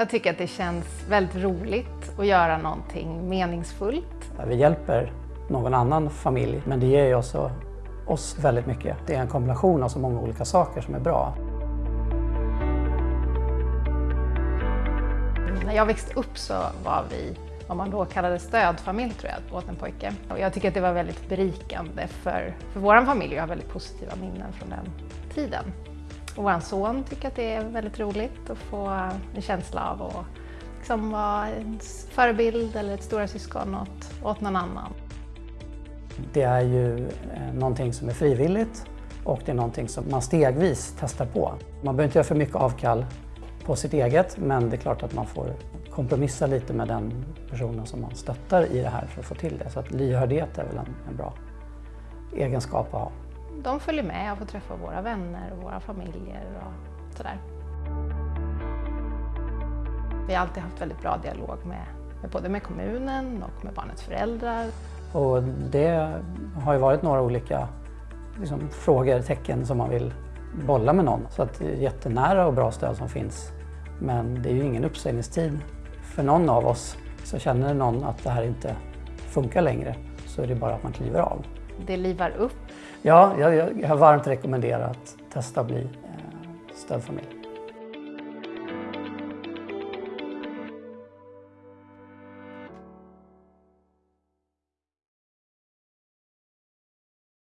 Jag tycker att det känns väldigt roligt att göra någonting meningsfullt. Vi hjälper någon annan familj, men det ger ju också oss väldigt mycket. Det är en kombination av så många olika saker som är bra. När jag växte upp så var vi vad man då kallade stödfamilj tror jag, åt en pojke. Och jag tycker att det var väldigt berikande för, för vår familj. Jag har väldigt positiva minnen från den tiden. Och vår son tycker att det är väldigt roligt att få en känsla av att liksom vara en förebild eller ett stora syskon åt, åt någon annan. Det är ju eh, någonting som är frivilligt och det är någonting som man stegvis testar på. Man behöver inte göra för mycket avkall på sitt eget men det är klart att man får kompromissa lite med den personen som man stöttar i det här för att få till det. Så att lyhördhet är väl en, en bra egenskap att ha. De följer med och får träffa våra vänner och våra familjer och sådär. Vi har alltid haft väldigt bra dialog med, med både med kommunen och med barnets föräldrar. Och det har ju varit några olika liksom, frågor, tecken som man vill bolla med någon. Så att det är jättenära och bra stöd som finns. Men det är ju ingen uppsägningstid för någon av oss. Så känner någon att det här inte funkar längre så är det bara att man kliver av. Det livar upp. Ja, jag, jag har varmt rekommenderat att testa att bli eh, stödfamilj.